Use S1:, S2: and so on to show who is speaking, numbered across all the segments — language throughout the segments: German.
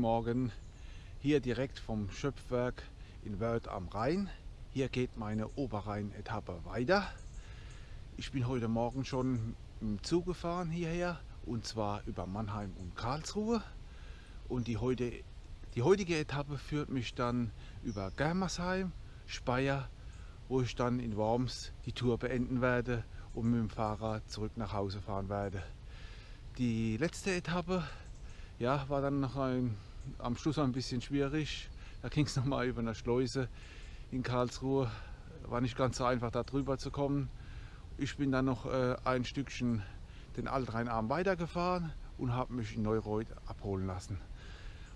S1: Morgen. Hier direkt vom Schöpfwerk in Wörth am Rhein. Hier geht meine Oberrhein-Etappe weiter. Ich bin heute Morgen schon im Zug gefahren hierher und zwar über Mannheim und Karlsruhe. Und die, heute, die heutige Etappe führt mich dann über Germersheim, Speyer, wo ich dann in Worms die Tour beenden werde und mit dem Fahrrad zurück nach Hause fahren werde. Die letzte Etappe ja, war dann noch ein, am Schluss ein bisschen schwierig. Da ging es nochmal über eine Schleuse in Karlsruhe. War nicht ganz so einfach da drüber zu kommen. Ich bin dann noch äh, ein Stückchen den Altrheinarm weitergefahren und habe mich in Neureuth abholen lassen.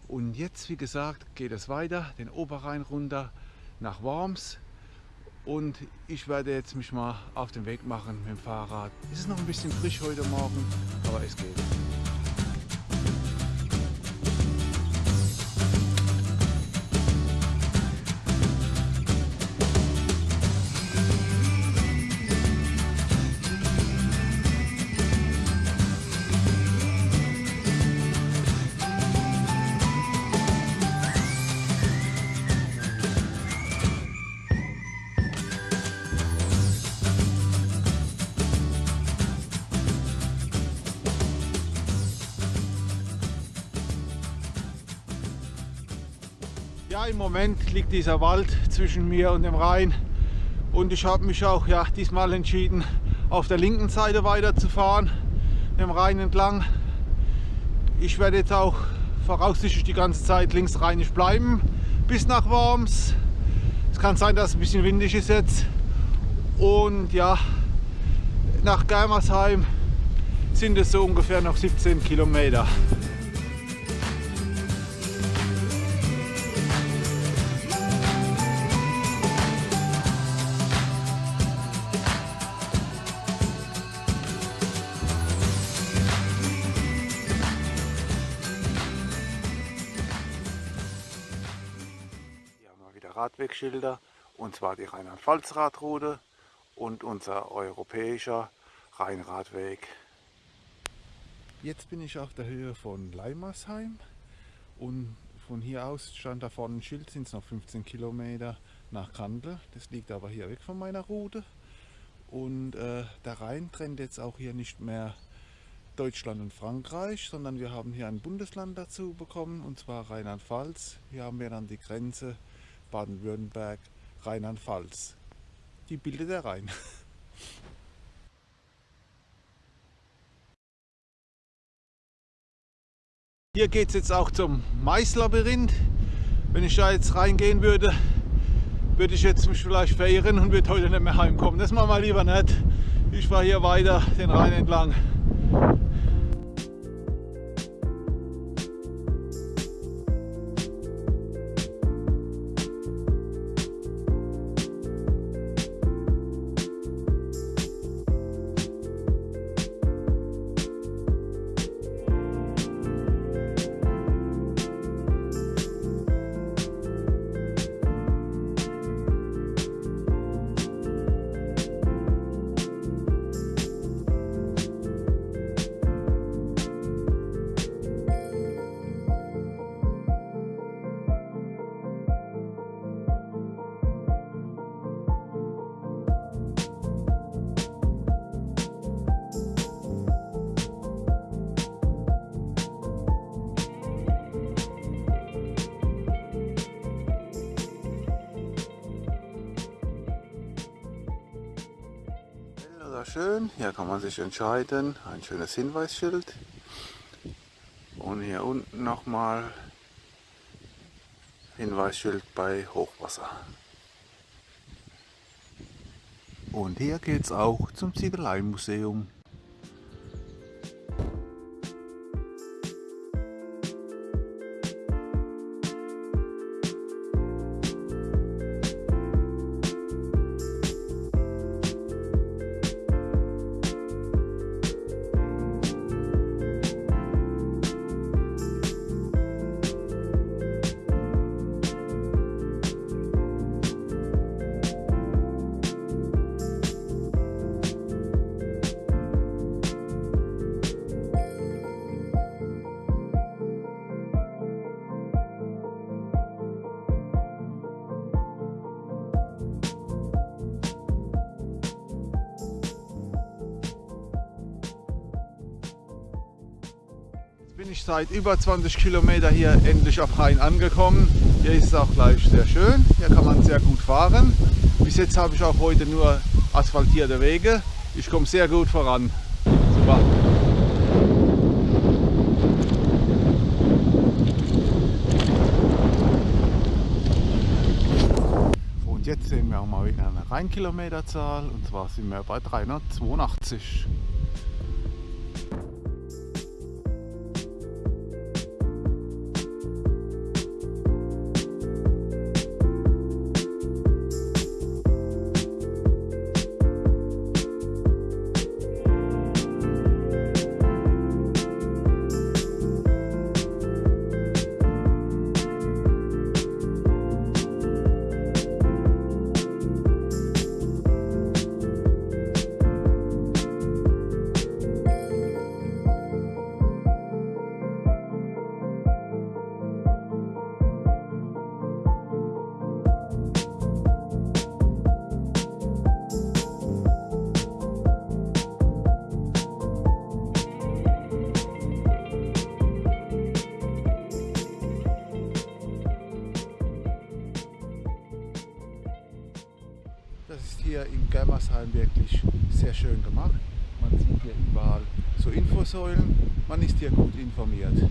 S1: Und jetzt, wie gesagt, geht es weiter, den Oberrhein runter nach Worms. Und ich werde jetzt mich mal auf den Weg machen mit dem Fahrrad. Es ist noch ein bisschen frisch heute Morgen, aber es geht. Moment liegt dieser Wald zwischen mir und dem Rhein und ich habe mich auch ja, diesmal entschieden, auf der linken Seite weiterzufahren, dem Rhein entlang. Ich werde jetzt auch voraussichtlich die ganze Zeit linksrheinisch bleiben bis nach Worms. Es kann sein, dass es ein bisschen windig ist jetzt und ja, nach Germersheim sind es so ungefähr noch 17 Kilometer. Radwegschilder und zwar die Rheinland-Pfalz-Radroute und unser europäischer Rheinradweg. Jetzt bin ich auf der Höhe von Leimersheim und von hier aus stand da vorne ein Schild, sind es noch 15 Kilometer nach Kandel. Das liegt aber hier weg von meiner Route. Und äh, der Rhein trennt jetzt auch hier nicht mehr Deutschland und Frankreich, sondern wir haben hier ein Bundesland dazu bekommen, und zwar Rheinland-Pfalz. Hier haben wir dann die Grenze Baden-Württemberg, Rheinland-Pfalz. Die bildet der Rhein. Hier geht es jetzt auch zum Maislabyrinth. Wenn ich da jetzt reingehen würde, würde ich jetzt vielleicht verirren und würde heute nicht mehr heimkommen. Das machen wir lieber nicht. Ich fahre hier weiter den Rhein entlang. Schön. Hier kann man sich entscheiden. Ein schönes Hinweisschild. Und hier unten nochmal Hinweisschild bei Hochwasser. Und hier geht es auch zum Ziegeleimuseum. Ich seit über 20 Kilometer hier endlich auf Rhein angekommen. Hier ist es auch gleich sehr schön. Hier kann man sehr gut fahren. Bis jetzt habe ich auch heute nur asphaltierte Wege. Ich komme sehr gut voran. Super. Und jetzt sehen wir auch mal wieder eine Rheinkilometerzahl und zwar sind wir bei 382. so Infosäulen. Man ist hier gut informiert.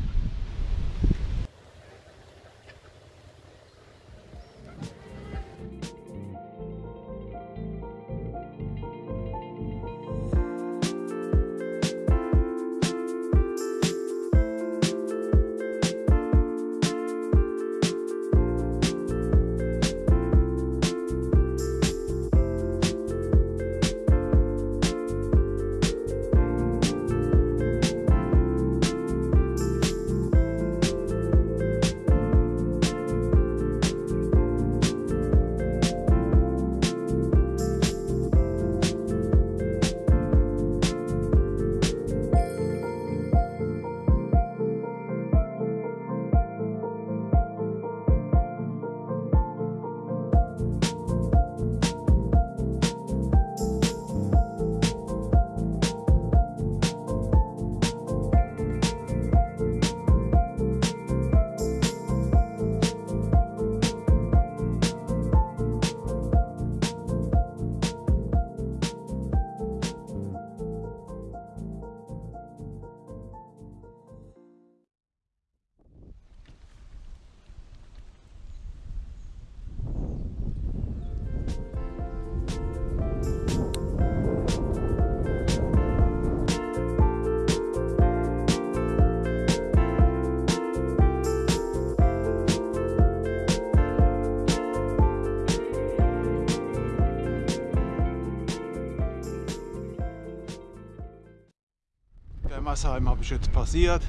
S1: Germersheim habe ich jetzt passiert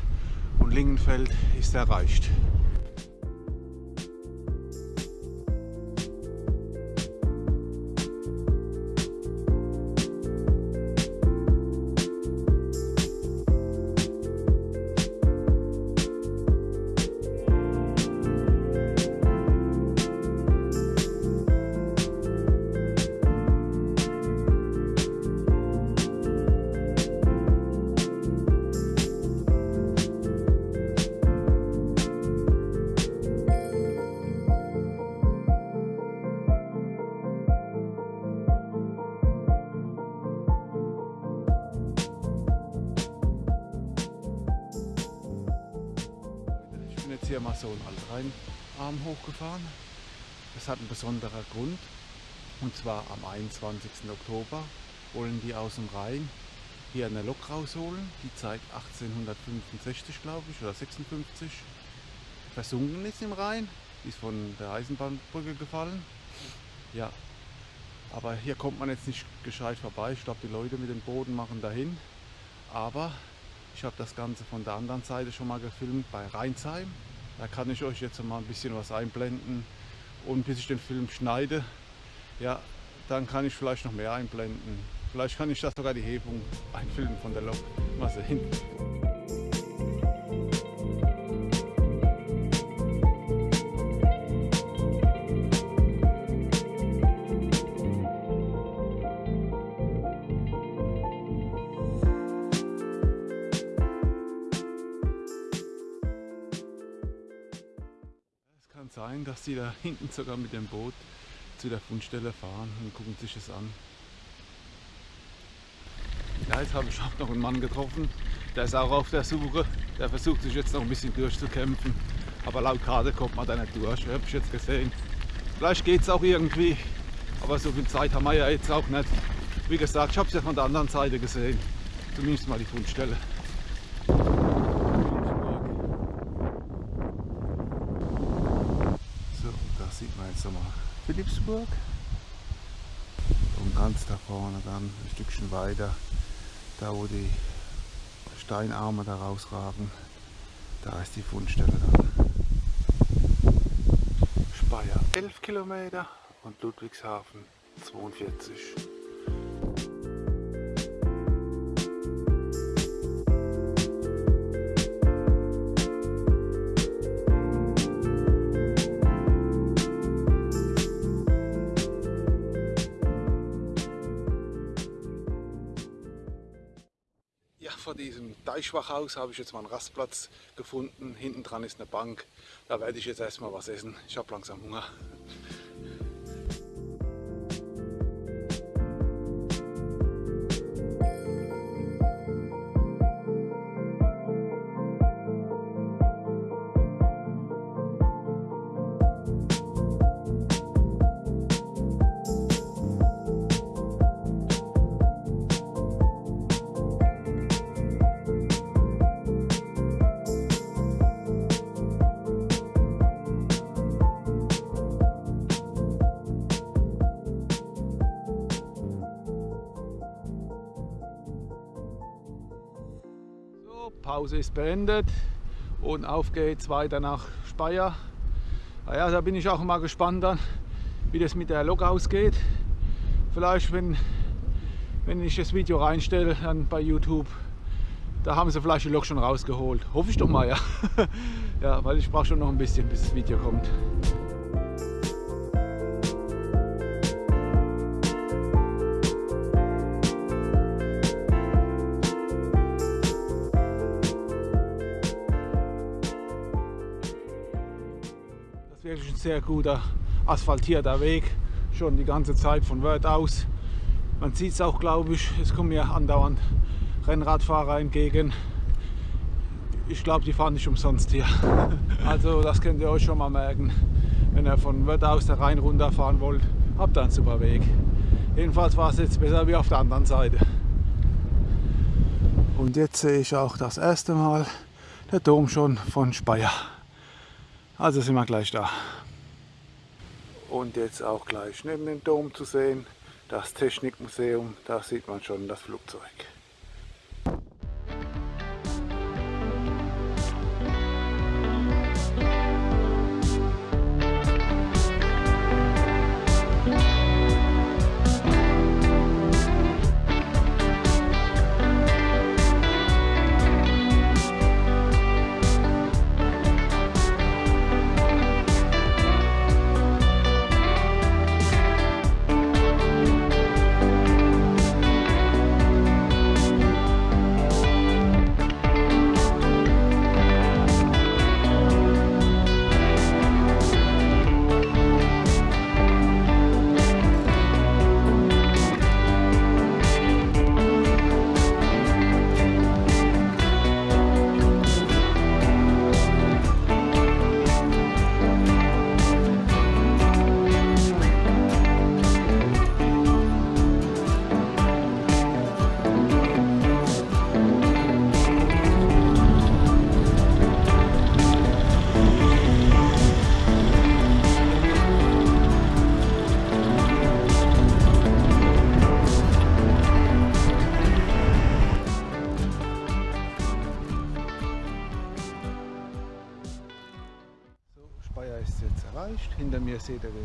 S1: und Lingenfeld ist erreicht. Besonderen Grund. Und zwar am 21. Oktober wollen die aus dem Rhein hier eine Lok rausholen, die seit 1865, glaube ich, oder 56 versunken ist im Rhein. Ist von der Eisenbahnbrücke gefallen. Ja, aber hier kommt man jetzt nicht gescheit vorbei. Ich glaube, die Leute mit dem Boden machen dahin. Aber ich habe das Ganze von der anderen Seite schon mal gefilmt bei Rheinsheim. Da kann ich euch jetzt mal ein bisschen was einblenden. Und bis ich den Film schneide, ja, dann kann ich vielleicht noch mehr einblenden. Vielleicht kann ich da sogar die Hebung einfilmen von der Lok. Mal sehen. Dass die da hinten sogar mit dem Boot zu der Fundstelle fahren und gucken sich das an. Ja, jetzt habe ich auch noch einen Mann getroffen, der ist auch auf der Suche. Der versucht sich jetzt noch ein bisschen durchzukämpfen. Aber laut Karte kommt man da nicht durch, habe ich jetzt gesehen. Vielleicht geht es auch irgendwie, aber so viel Zeit haben wir ja jetzt auch nicht. Wie gesagt, ich habe es ja von der anderen Seite gesehen. Zumindest mal die Fundstelle. So, da sieht man jetzt nochmal Philipsburg. Und ganz da vorne dann ein Stückchen weiter, da wo die Steinarme da rausragen, da ist die Fundstelle dann. Speyer 11 Kilometer und Ludwigshafen 42. diesem Deichwachhaus habe ich jetzt mal einen Rastplatz gefunden. Hinten dran ist eine Bank. Da werde ich jetzt erstmal was essen. Ich habe langsam Hunger. Pause ist beendet und auf geht's weiter nach Speyer. Naja, da bin ich auch mal gespannt dann, wie das mit der Lok ausgeht. Vielleicht, wenn, wenn ich das Video reinstelle, dann bei YouTube, da haben sie vielleicht die Lok schon rausgeholt. Hoffe ich doch mal, ja. ja, weil ich brauche schon noch ein bisschen, bis das Video kommt. Sehr guter asphaltierter Weg, schon die ganze Zeit von Wörth aus. Man sieht es auch, glaube ich, es kommen mir andauernd Rennradfahrer entgegen. Ich glaube, die fahren nicht umsonst hier. Also das könnt ihr euch schon mal merken. Wenn ihr von Wörth aus der Rhein runterfahren wollt, habt ihr einen super Weg. Jedenfalls war es jetzt besser wie auf der anderen Seite. Und jetzt sehe ich auch das erste Mal der Dom schon von Speyer. Also sind wir gleich da. Und jetzt auch gleich neben dem Dom zu sehen, das Technikmuseum, da sieht man schon das Flugzeug.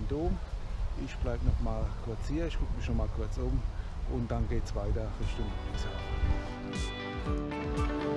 S1: Dom. Ich bleibe noch mal kurz hier. Ich gucke mich noch mal kurz um und dann geht es weiter Richtung Ludwigshafen.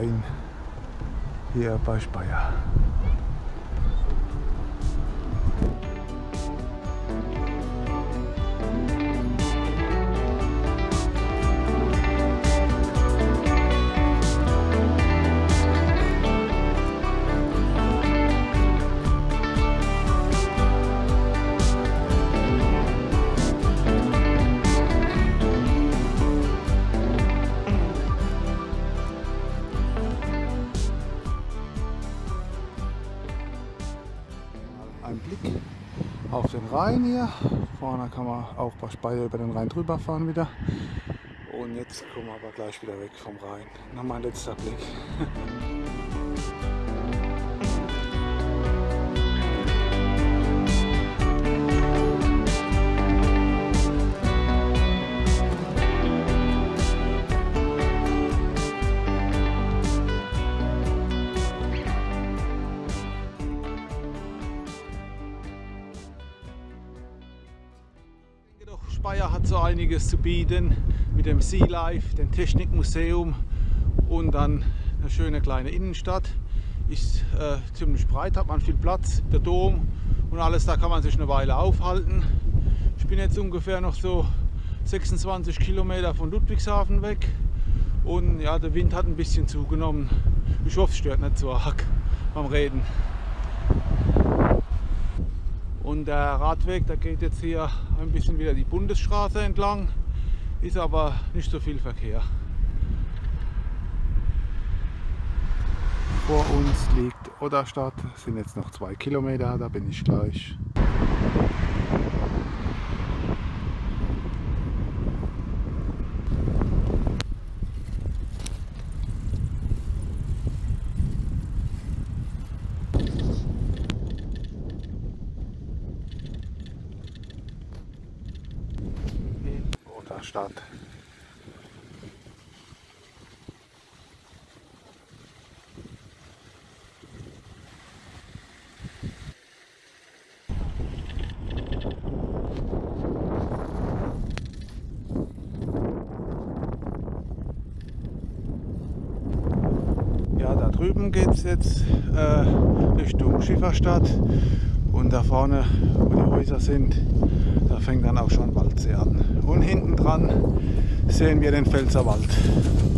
S1: Rhein hier bei Speyer. Vorne kann man auch bei Speyer über den Rhein drüber fahren wieder. Und jetzt kommen wir aber gleich wieder weg vom Rhein. Nochmal ein letzter Blick. einiges zu bieten mit dem Sea Life, dem Technikmuseum und dann eine schöne kleine Innenstadt. Ist äh, ziemlich breit, hat man viel Platz, der Dom und alles, da kann man sich eine Weile aufhalten. Ich bin jetzt ungefähr noch so 26 Kilometer von Ludwigshafen weg und ja, der Wind hat ein bisschen zugenommen. Ich hoffe, es stört nicht so arg beim Reden. Der Radweg, der geht jetzt hier ein bisschen wieder die Bundesstraße entlang, ist aber nicht so viel Verkehr. Vor uns liegt Odderstadt, es sind jetzt noch zwei Kilometer, da bin ich gleich. in Otterstadt. Drüben geht es jetzt äh, Richtung Schifferstadt und da vorne, wo die Häuser sind, da fängt dann auch schon Waldsee an. Und hinten dran sehen wir den Pfälzerwald. kurz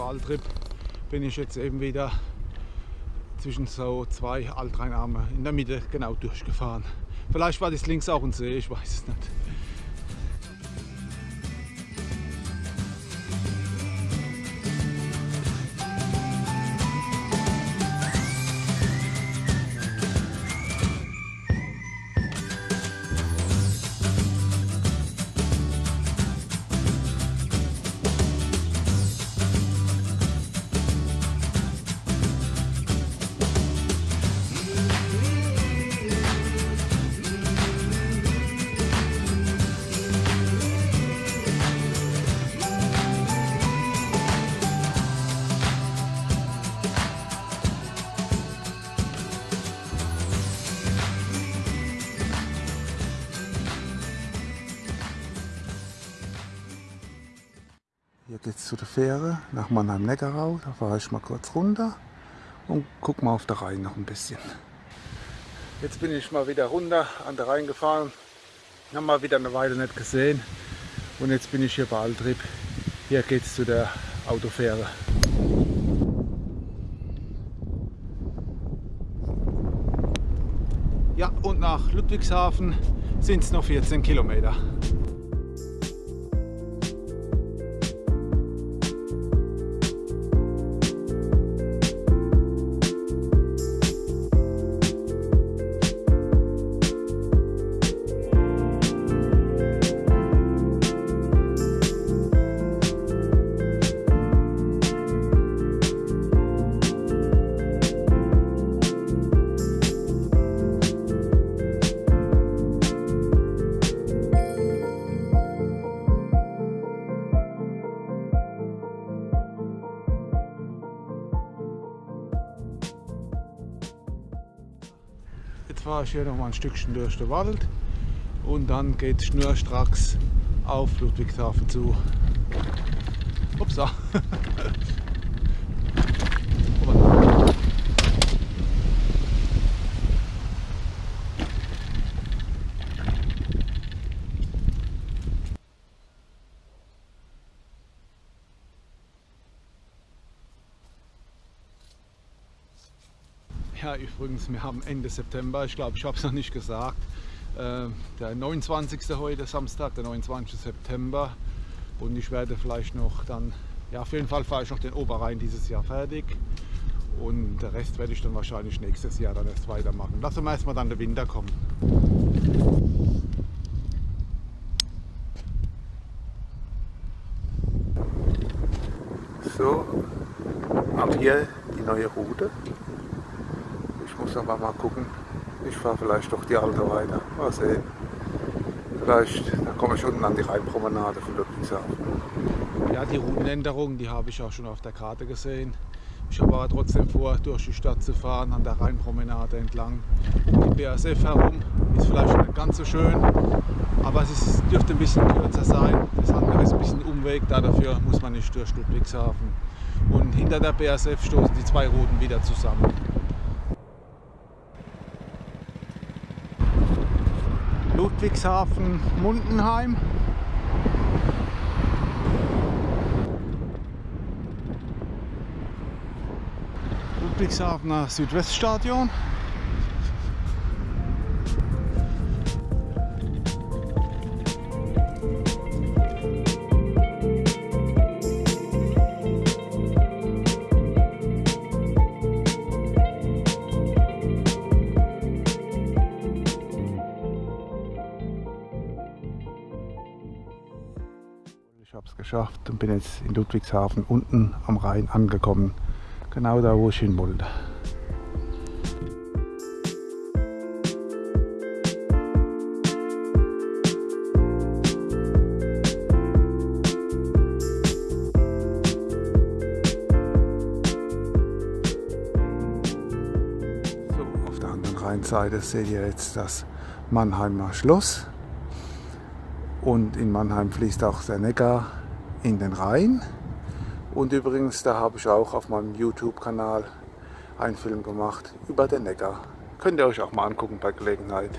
S1: vor Altrip bin ich jetzt eben wieder zwischen so zwei Altrheinarme in der Mitte genau durchgefahren. Vielleicht war das links auch ein See, ich weiß es nicht. Zu der Fähre nach Mannheim-Neckarau. Da fahre ich mal kurz runter und guck mal auf der Rhein noch ein bisschen. Jetzt bin ich mal wieder runter an der Rhein gefahren. Haben mal wieder eine Weile nicht gesehen. Und jetzt bin ich hier bei Altrip. Hier geht es zu der Autofähre. Ja, und nach Ludwigshafen sind es noch 14 Kilometer. Fahre hier noch mal ein Stückchen durch den Wald und dann geht es schnurstracks auf Ludwigshafen zu. Upsa. Ja, übrigens, wir haben Ende September, ich glaube, ich habe es noch nicht gesagt. Äh, der 29. heute, Samstag, der 29. September. Und ich werde vielleicht noch dann, ja, auf jeden Fall fahre ich noch den Oberrhein dieses Jahr fertig. Und der Rest werde ich dann wahrscheinlich nächstes Jahr dann erst weitermachen. Lassen wir erstmal dann der Winter kommen. So, ab hier die neue Route muss aber mal gucken. Ich fahre vielleicht doch die alte weiter. Mal sehen. Vielleicht, da komme ich unten an die Rheinpromenade von Ludwigshafen. Ja, die Routenänderung, die habe ich auch schon auf der Karte gesehen. Ich habe aber trotzdem vor, durch die Stadt zu fahren, an der Rheinpromenade entlang. Die BASF herum ist vielleicht nicht ganz so schön, aber es ist, dürfte ein bisschen kürzer sein. Das andere ist ein bisschen Umweg, dafür muss man nicht durch Ludwigshafen. Und hinter der BASF stoßen die zwei Routen wieder zusammen. Ludwigshafen, Mundenheim. Ludwigshafener Südweststadion. Geschafft und bin jetzt in Ludwigshafen unten am Rhein angekommen. Genau da, wo ich hin wollte. So, auf der anderen Rheinseite seht ihr jetzt das Mannheimer Schloss. Und in Mannheim fließt auch der Neckar in den Rhein. Und übrigens, da habe ich auch auf meinem YouTube-Kanal einen Film gemacht über den Neckar. Könnt ihr euch auch mal angucken bei Gelegenheit.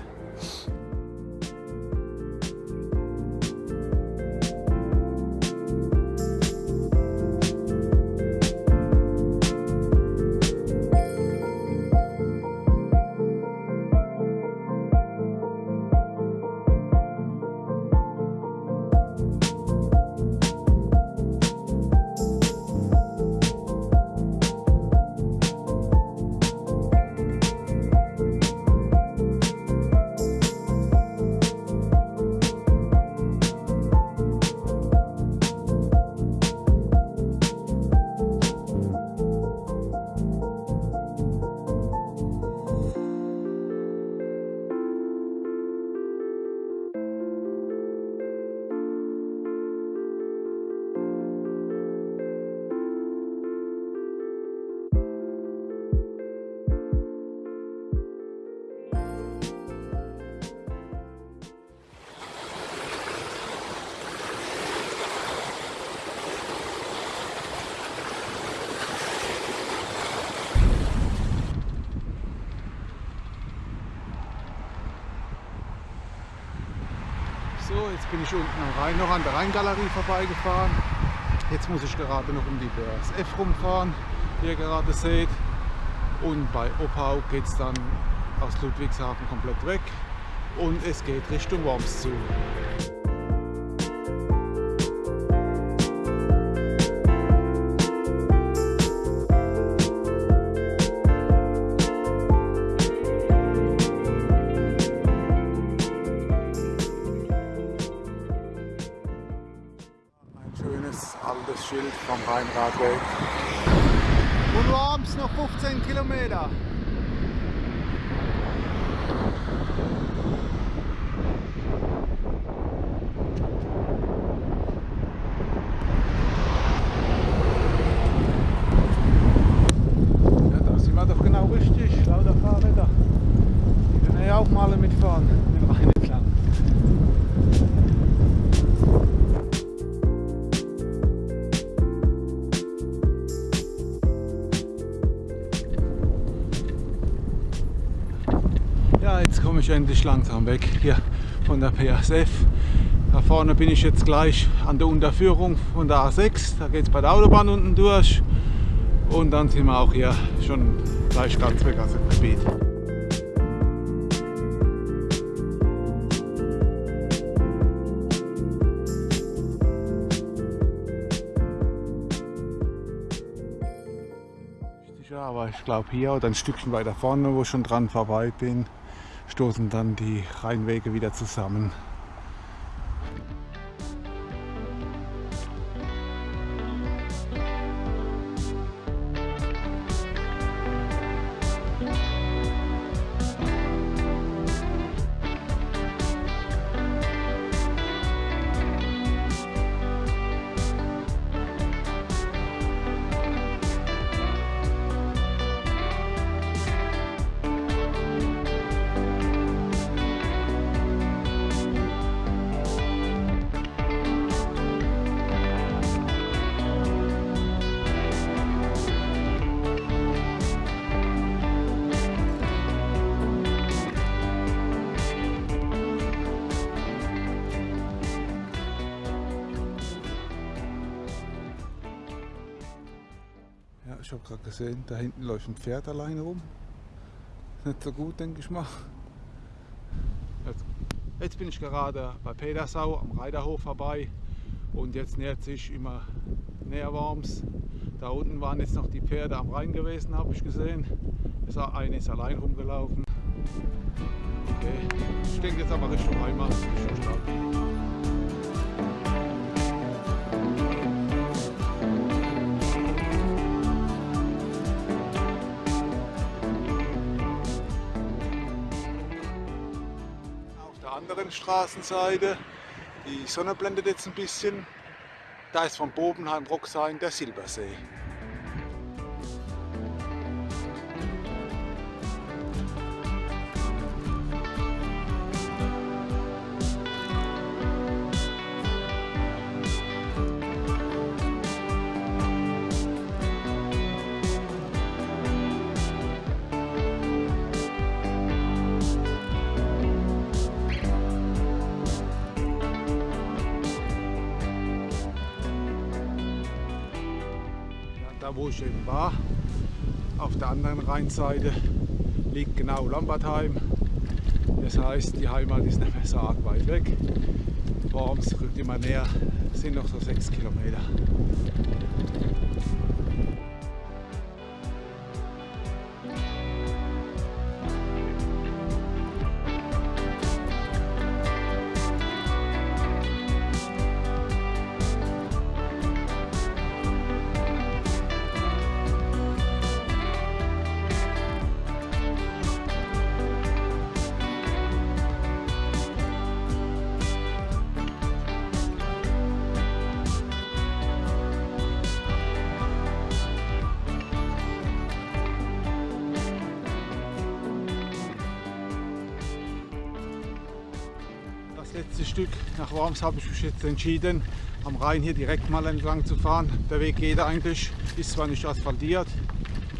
S1: Bin ich unten am Rhein noch an der Rheingalerie vorbeigefahren. Jetzt muss ich gerade noch um die BASF rumfahren, wie ihr gerade seht. Und bei Oppau geht es dann aus Ludwigshafen komplett weg und es geht Richtung Worms zu. Vom Rheinradweg. Und Worms noch 15 Kilometer. Ich endlich langsam weg hier von der PSF. Da vorne bin ich jetzt gleich an der Unterführung von der A6. Da geht es bei der Autobahn unten durch. Und dann sind wir auch hier schon gleich ganz weg aus dem Gebiet. Ja, aber ich glaube hier oder ein Stückchen weiter vorne, wo ich schon dran vorbei bin, stoßen dann die Rheinwege wieder zusammen. Ich habe gerade gesehen, da hinten läuft ein Pferd alleine rum. Nicht so gut, denke ich mal. Jetzt, jetzt bin ich gerade bei Petersau am Reiterhof vorbei und jetzt nähert sich immer näher Worms. Da unten waren jetzt noch die Pferde am Rhein gewesen, habe ich gesehen. Eine ist allein rumgelaufen. Okay, ich denke jetzt aber Richtung Heimat, Richtung Stadt. Anderen Straßenseite, die Sonne blendet jetzt ein bisschen, da ist von Bobenheim Roxheim der Silbersee. Wo ich eben war, auf der anderen Rheinseite liegt genau Lambertheim. Das heißt, die Heimat ist nicht mehr so arg weit weg. Worms rückt immer näher, sind noch so sechs Kilometer. Das letzte Stück nach Worms habe ich mich jetzt entschieden, am Rhein hier direkt mal entlang zu fahren. Der Weg geht eigentlich, ist zwar nicht asphaltiert.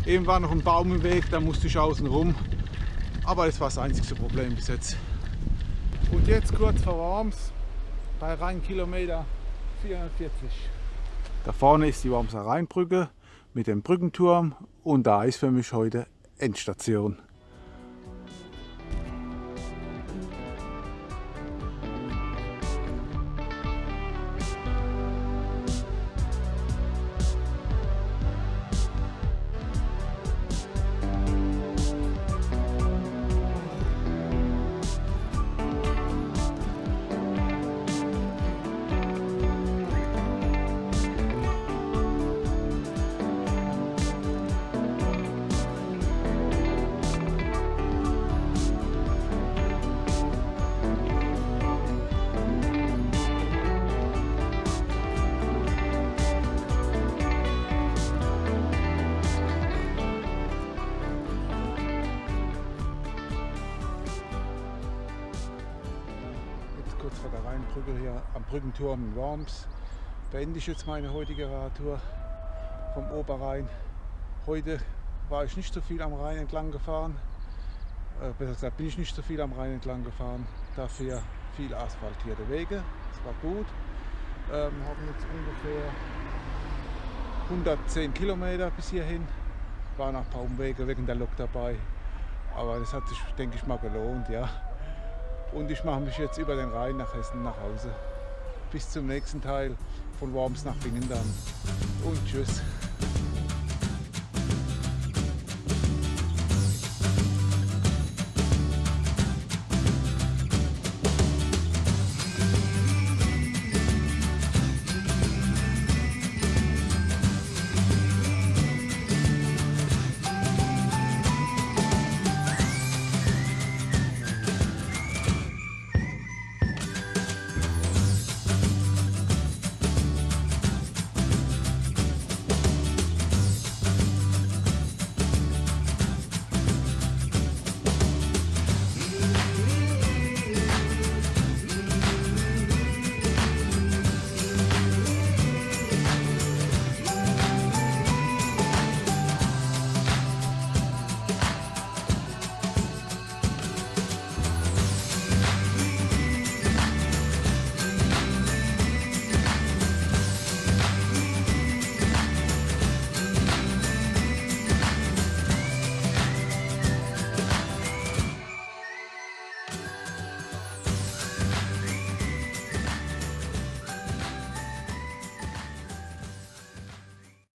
S1: Eben war noch ein Baum im Weg, da musste ich außen rum. Aber das war das einzige Problem bis jetzt. Und jetzt kurz vor Worms, bei Rheinkilometer 440. Da vorne ist die Wormser Rheinbrücke mit dem Brückenturm und da ist für mich heute Endstation. Brückenturm in Worms beende ich jetzt meine heutige Radtour vom Oberrhein. Heute war ich nicht so viel am Rhein entlang gefahren. Äh, besser gesagt bin ich nicht so viel am Rhein entlang gefahren. Dafür viel asphaltierte Wege. Das war gut. Ähm, haben jetzt ungefähr 110 Kilometer bis hierhin. War noch ein paar Umwege wegen der Lok dabei. Aber das hat sich, denke ich mal, gelohnt, ja. Und ich mache mich jetzt über den Rhein nach Hessen nach Hause. Bis zum nächsten Teil von Worms nach Bingen dann. Und tschüss.